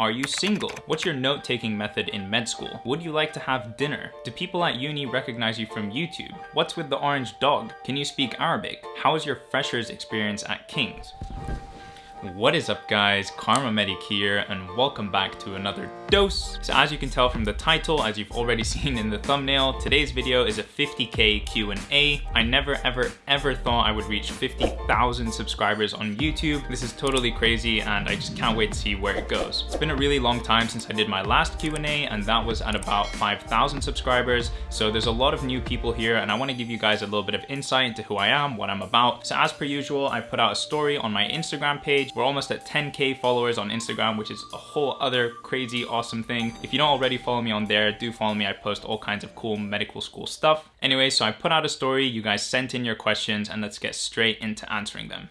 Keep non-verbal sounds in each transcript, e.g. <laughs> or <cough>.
Are you single? What's your note-taking method in med school? Would you like to have dinner? Do people at uni recognize you from YouTube? What's with the orange dog? Can you speak Arabic? How is your freshers experience at King's? What is up guys, Karma Medic here and welcome back to another dose. So as you can tell from the title, as you've already <laughs> seen in the thumbnail, today's video is a 50k Q&A. I never ever ever thought I would reach 50,000 subscribers on YouTube. This is totally crazy and I just can't wait to see where it goes. It's been a really long time since I did my last Q&A and that was at about 5,000 subscribers. So there's a lot of new people here and I want to give you guys a little bit of insight into who I am, what I'm about. So as per usual, I put out a story on my Instagram page we're almost at 10k followers on Instagram, which is a whole other crazy awesome thing. If you don't already follow me on there, do follow me. I post all kinds of cool medical school stuff. Anyway, so I put out a story, you guys sent in your questions and let's get straight into answering them.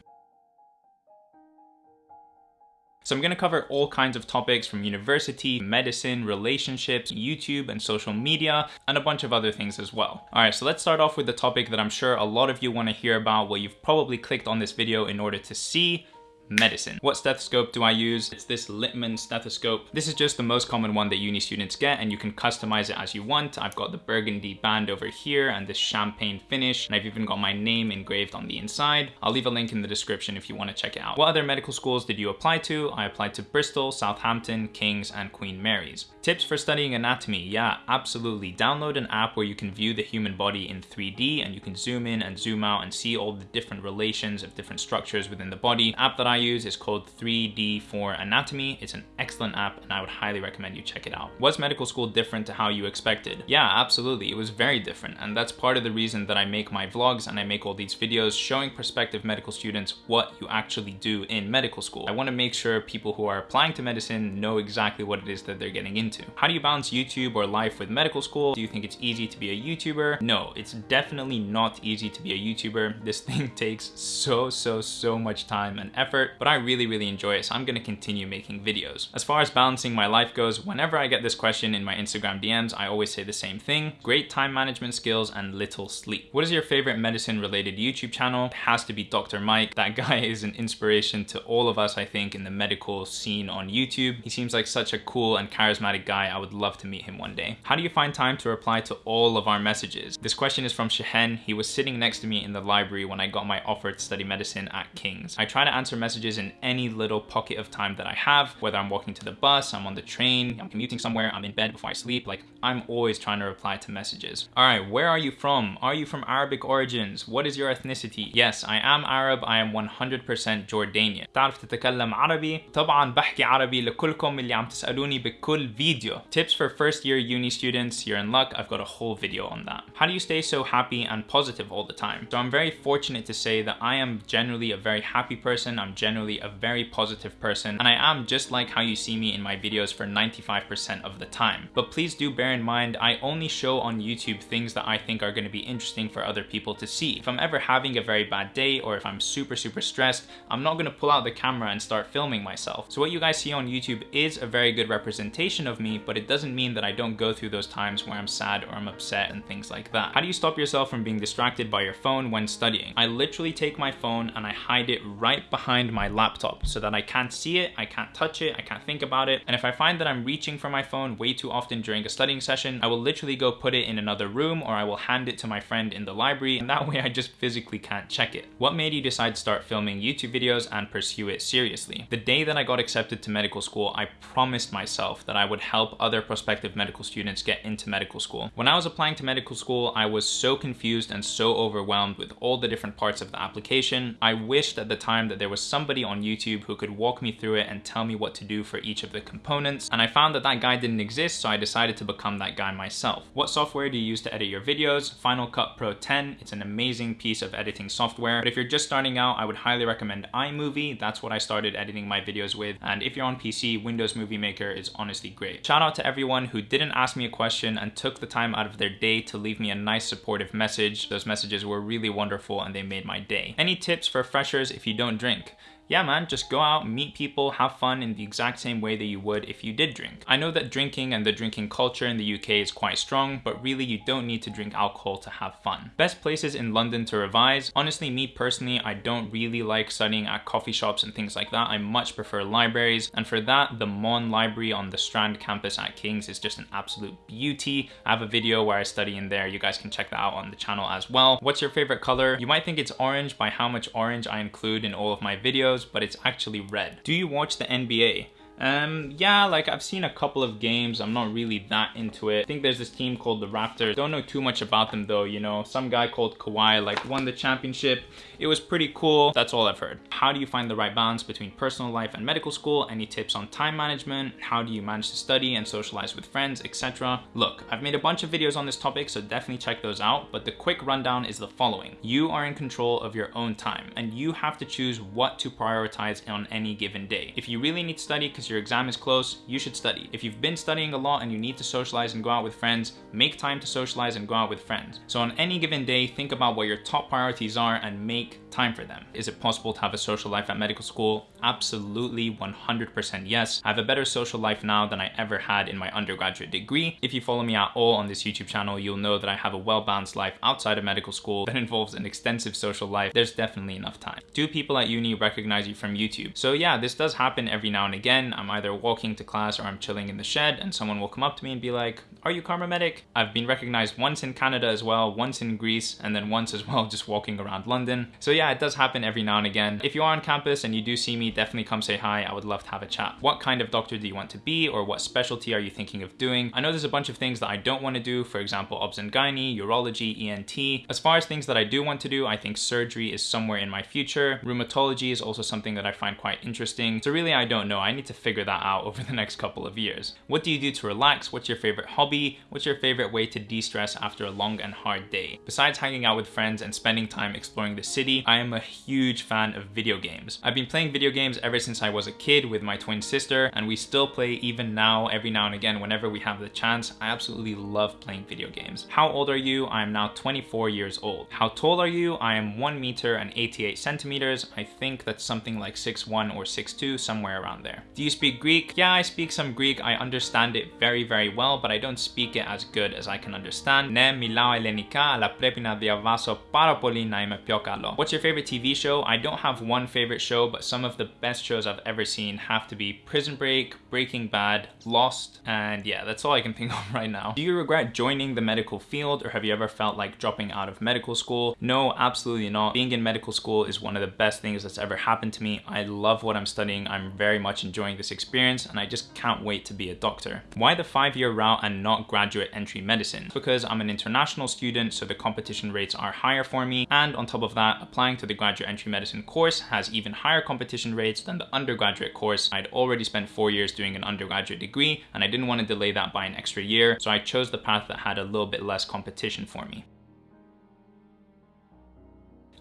So I'm going to cover all kinds of topics from university, medicine, relationships, YouTube and social media, and a bunch of other things as well. All right, so let's start off with the topic that I'm sure a lot of you want to hear about, what you've probably clicked on this video in order to see, medicine. What stethoscope do I use? It's this Littmann stethoscope. This is just the most common one that uni students get and you can customize it as you want. I've got the burgundy band over here and this champagne finish and I've even got my name engraved on the inside. I'll leave a link in the description if you want to check it out. What other medical schools did you apply to? I applied to Bristol, Southampton, King's and Queen Mary's. Tips for studying anatomy. Yeah, absolutely. Download an app where you can view the human body in 3D and you can zoom in and zoom out and see all the different relations of different structures within the body. app that I use is called 3D4 Anatomy. It's an excellent app and I would highly recommend you check it out. Was medical school different to how you expected? Yeah, absolutely. It was very different. And that's part of the reason that I make my vlogs and I make all these videos showing prospective medical students what you actually do in medical school. I wanna make sure people who are applying to medicine know exactly what it is that they're getting into. How do you balance YouTube or life with medical school? Do you think it's easy to be a YouTuber? No, it's definitely not easy to be a YouTuber. This <laughs> thing takes so, so, so much time and effort, but I really, really enjoy it, so I'm gonna continue making videos. As far as balancing my life goes, whenever I get this question in my Instagram DMs, I always say the same thing, great time management skills and little sleep. What is your favorite medicine related YouTube channel? It has to be Dr. Mike. That guy <laughs> is an inspiration to all of us, I think, in the medical scene on YouTube. He seems like such a cool and charismatic guy. I would love to meet him one day. How do you find time to reply to all of our messages? This question is from Shehen. He was sitting next to me in the library when I got my offer to study medicine at King's. I try to answer messages in any little pocket of time that I have, whether I'm walking to the bus, I'm on the train, I'm commuting somewhere, I'm in bed before I sleep, like I'm always trying to reply to messages. All right, where are you from? Are you from Arabic origins? What is your ethnicity? Yes, I am Arab, I am 100% Jordanian. تعرف تتكلم عربي؟ طبعا بحكي عربي لكلكم اللي عم تسألوني بكل فيديو. Tips for first year uni students, you're in luck, I've got a whole video on that. How do you stay so happy and positive all the time? So I'm very fortunate to say that I am generally a very happy person, I'm generally a very positive person, and I am just like how you see me in my videos for 95% of the time. But please do bear in mind, I only show on YouTube things that I think are gonna be interesting for other people to see. If I'm ever having a very bad day or if I'm super, super stressed, I'm not gonna pull out the camera and start filming myself. So what you guys see on YouTube is a very good representation of me, but it doesn't mean that I don't go through those times where I'm sad or I'm upset and things like that. How do you stop yourself from being distracted by your phone when studying? I literally take my phone and I hide it right behind my laptop so that I can't see it, I can't touch it, I can't think about it. And if I find that I'm reaching for my phone way too often during a studying session, I will literally go put it in another room or I will hand it to my friend in the library and that <laughs> way I just physically can't check it. What made you decide to start filming YouTube videos and pursue it seriously? The day that I got accepted to medical school, I promised myself that I would help other prospective medical students get into medical school. When I was applying to medical school, I was so confused and so overwhelmed with all the different parts of the application. I wished at the time that there was somebody on YouTube who could walk me through it and tell me what to do for each of the components. And I found that that guy didn't exist, so I decided to become that guy myself. What software do you use to edit your videos? Final Cut Pro 10. It's an amazing piece of editing software. But if you're just starting out, I would highly recommend iMovie. That's what I started editing my videos with. And if you're on PC, Windows Movie Maker is honestly great. Shout out to everyone who didn't ask me a question and took the time out of their day to leave me a nice supportive message. Those messages were really wonderful and they made my day. Any tips for freshers if you don't drink? Yeah, man, just go out, meet people, have fun in the exact same way that you would if you did drink. I know that drinking and the drinking culture in the UK is quite strong, but really you don't need to drink alcohol to have fun. Best places in London to revise. Honestly, me personally, I don't really like studying at coffee shops and things like that. I much prefer libraries. And for that, the Maughan Library on the Strand campus at King's is just an absolute beauty. I have a video where I study in there. You guys can check that out on the channel as well. What's your favorite color? You might think it's orange by how much orange I include in all of my videos, but it's actually red. Do you watch the NBA? Um, yeah, like I've seen a couple of games. I'm not really that into it. I think there's this team called the Raptors. Don't know too much about them though, you know. Some guy called Kawhi like won the championship. It was pretty cool. That's all I've heard. How do you find the right balance between personal life and medical school? Any tips on time management? How do you manage to study and socialize with friends, etc.? Look, I've made a bunch of videos on this topic, so definitely check those out. But the quick rundown is the following. You are in control of your own time and you have to choose what to prioritize on any given day. If you really need to study because your exam is close, you should study. If you've been studying a lot and you need to socialize and go out with friends, make time to socialize and go out with friends. So on any given day, think about what your top priorities are and make time for them. Is it possible to have a social life at medical school? Absolutely 100% yes. I have a better social life now than I ever had in my undergraduate degree. If you follow me at all on this YouTube channel, you'll know that I have a well-balanced life outside of medical school that <laughs> involves an extensive social life. There's definitely enough time. Do people at uni recognize you from YouTube? So yeah, this does happen every now and again. I'm either walking to class or I'm chilling in the shed and someone will come up to me and be like, are you Karma Medic? I've been recognized once in Canada as well, once in Greece, and then once as well <laughs> just walking around London. So yeah, it does happen every now and again. If you are on campus and you do see me, definitely come say hi. I would love to have a chat. What kind of doctor do you want to be or what specialty are you thinking of doing? I know there's a bunch of things that I don't want to do, for example, obs and gynae, urology, ENT. As far as things that I do want to do, I think surgery is somewhere in my future. Rheumatology is also something that I find quite interesting. So really, I don't know. I need to figure that out <laughs> over the next couple of years. What do you do to relax? What's your favorite hobby? What's your favorite way to de-stress after a long and hard day? Besides hanging out with friends and spending time exploring the city, I am a huge fan of video games. I've been playing video games ever since I was a kid with my twin sister, and we still play even now, every now and again, whenever we have the chance. I absolutely love playing video games. How old are you? I am now 24 years old. How tall are you? I am 1 meter and 88 centimeters. I think that's something like 6'1 or 6'2, somewhere around there. Do you speak Greek? Yeah, I speak some Greek. I understand it very, very well, but I don't speak it as good as I can understand. Ναι, μιλάω ελληνικά, αλλά πρέπει να διαβάσω πάρα πολύ να είμαι πιο καλό. What's your favorite TV show? I don't have one favorite show, but some of the best shows I've ever seen have to be Prison Break, Breaking Bad, Lost, and yeah, that's all I can think <laughs> of right now. Do you regret joining the medical field or have you ever felt like dropping out of medical school? No, absolutely not. Being in medical school is one of the best things that's ever happened to me. I love what I'm studying. I'm very much enjoying this experience and I just can't wait to be a doctor. Why the five-year route and not graduate entry medicine? Because I'm an international student, so the competition rates are higher for me. And on top of that, applying to the graduate entry medicine course has even higher competition rates than the undergraduate course. I'd already spent four years doing an undergraduate degree and I didn't want to delay that by an extra year. So I chose the path that had a little bit less competition for me.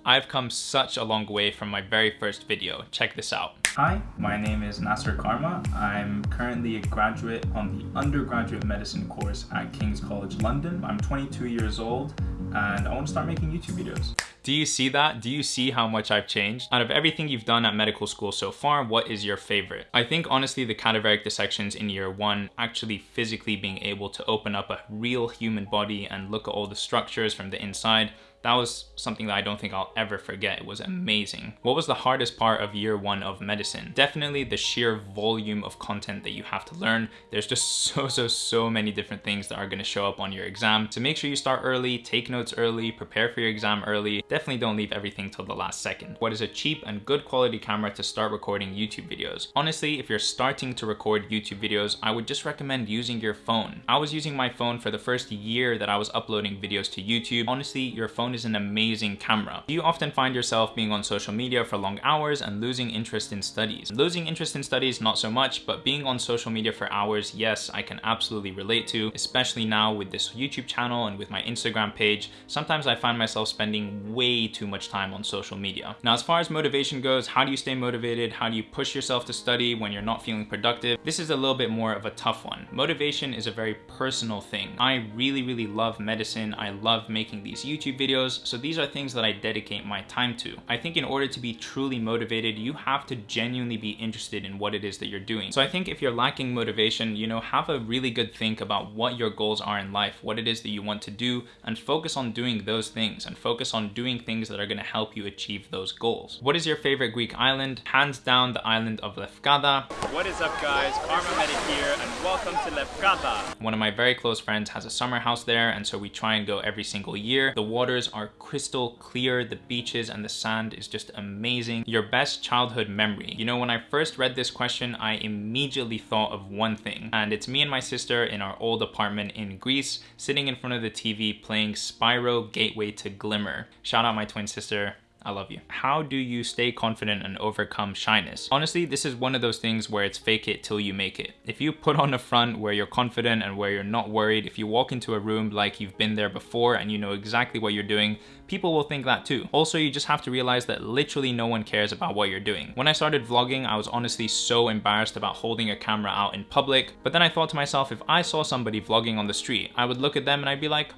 I've come such a long way from my very first video. Check this out. Hi, my name is Nasser Karma. I'm currently a graduate on the undergraduate medicine course at King's College London. I'm 22 years old and I want to start making YouTube videos. Do you see that? Do you see how much I've changed? Out of everything you've done at medical school so far, what is your favorite? I think honestly the cadaveric dissections in year one, actually physically being able to open up a real human body and look at all the structures from the inside, that was something that I don't think I'll ever forget. It was amazing. What was the hardest part of year one of medicine? Definitely the sheer volume of content that you have to learn. There's just <laughs> so, so, so many different things that are gonna show up on your exam. So make sure you start early, take notes early, prepare for your exam early. Definitely don't leave everything till the last second. What is a cheap and good quality camera to start recording YouTube videos? Honestly, if you're starting to record YouTube videos, I would just recommend using your phone. I was using my phone for the first year that I was uploading videos to YouTube. Honestly, your phone is an amazing camera. Do you often find yourself being on social media for long hours and losing interest in studies? Losing interest in studies, not so much, but being on social media for hours, yes, I can absolutely relate to, especially now with this YouTube channel and with my Instagram page. Sometimes I find myself spending way too much time on social media. Now, as far as motivation goes, how do you stay motivated? How do you push yourself to study when you're not feeling productive? This is a little bit more of a tough one. Motivation is a very personal thing. I really, really love medicine. I love making these YouTube videos videos. So these are things that I dedicate my time to. I think in order to be truly motivated, you have to genuinely be interested in what it is that you're doing. So I think if you're lacking motivation, you know, have a really good think about what your goals are in life, what it is that you want to do, and focus on doing those things and focus on doing things that are gonna help you achieve those goals. What is your favorite Greek island? Hands down the island of Lefkada. What is up guys, Karma Medic here and welcome to Lefkada. One of my very close friends has a summer house there and so we try and go every single year. The waters are crystal clear, the beaches and the sand is just amazing. Your best childhood memory. You know, when I first read this question, I immediately thought of one thing and it's me and my sister in our old apartment in Greece, sitting in front of the TV playing Spyro Gateway to Glimmer. Shout out my twin sister, I love you. How do you stay confident and overcome shyness? Honestly, this is one of those things where it's fake it till you make it. If you put on a front where you're confident and where you're not worried, if you walk into a room like you've been there before and you know exactly what you're doing, people will think that too. Also, you just have to realize that literally no one cares about what you're doing. When I started vlogging, I was honestly so embarrassed about holding a camera out in public, but then I thought to myself, if I saw somebody vlogging on the street, I would look at them and I'd be like,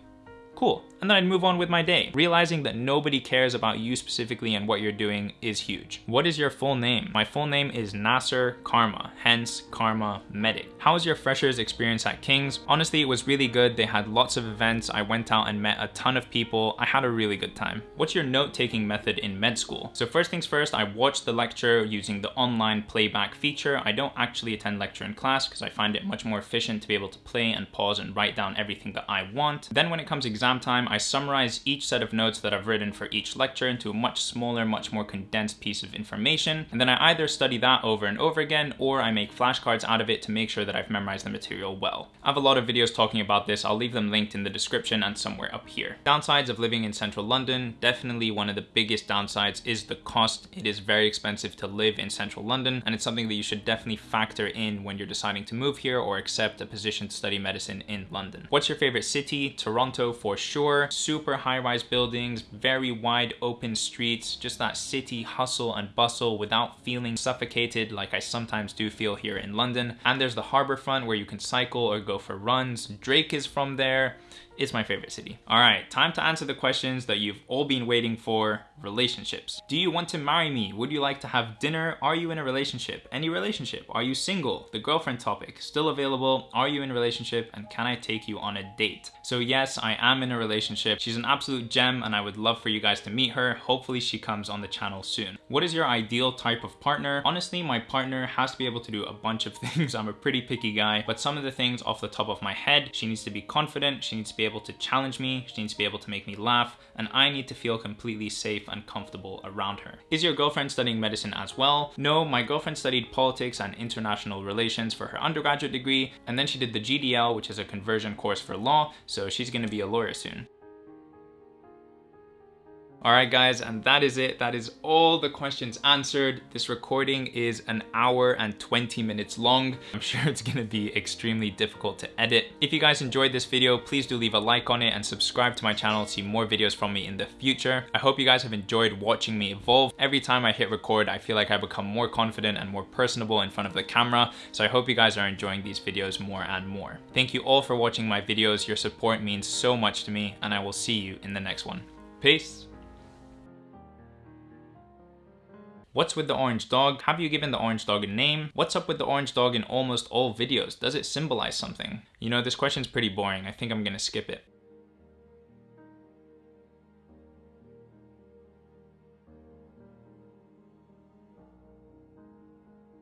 cool. And then I'd move on with my day. Realizing that nobody cares about you specifically and what you're doing is huge. What is your full name? My full name is Nasser Karma, hence Karma Medic. How was your freshers experience at King's? Honestly, it was really good. They had lots of events. I went out and met a ton of people. I had a really good time. What's your note-taking method in med school? So first things first, I watched the lecture using the online playback feature. I don't actually attend lecture in class because I find it much more efficient to be able to play and pause and write down everything that I want. Then when it comes exam exam time, I summarize each set of notes that I've written for each lecture into a much smaller, much more condensed piece of information. And then I either study that over and over again, or I make flashcards out of it to make sure that I've memorized the material well. I have a lot of videos talking about this. I'll leave them linked in the description and somewhere up here. Downsides of living in central London, definitely one of the biggest downsides is the cost. It is very expensive to live in central London, and it's something that you should definitely factor in when you're deciding to move here or accept a position to study medicine in London. What's your favorite city? Toronto for sure. Super high-rise buildings, very wide open streets, just that city hustle and bustle without feeling suffocated like I sometimes do feel here in London. And there's the harbor front where you can cycle or go for runs. Drake is from there. It's my favorite city. All right, time to answer the questions that you've all been waiting for, relationships. Do you want to marry me? Would you like to have dinner? Are you in a relationship? Any relationship? Are you single? The girlfriend topic, still available. Are you in a relationship? And can I take you on a date? So yes, I am in a relationship. She's an absolute gem and I would love for you guys to meet her. Hopefully she comes on the channel soon. What is your ideal type of partner? Honestly, my partner has to be able to do a bunch of <laughs> things. I'm a pretty picky guy, but some of the things off the top of my head, she needs to be confident. She needs to be able to challenge me. She needs to be able to make me laugh and I need to feel completely safe and comfortable around her. Is your girlfriend studying medicine as well? No, my girlfriend studied politics and international relations for her undergraduate degree, and then she did the GDL, which is a conversion course for law, so she's gonna be a lawyer soon. All right, guys, and that is it. That is all the questions answered. This recording is an hour and 20 minutes long. <laughs> I'm sure it's gonna be extremely difficult to edit. If you guys enjoyed this video, please do leave a like on it and subscribe to my channel to see more videos from me in the future. I hope you guys have enjoyed watching me evolve. Every time I hit record, I feel like I become more confident and more personable in front of the camera. So I hope you guys are enjoying these videos more and more. Thank you all for watching my videos. Your support means so much to me and I will see you in the next one. Peace. What's with the orange dog? Have you given the orange dog a name? What's up with the orange dog in almost all videos? Does it symbolize something? You know, this question's pretty boring. I think I'm gonna skip it.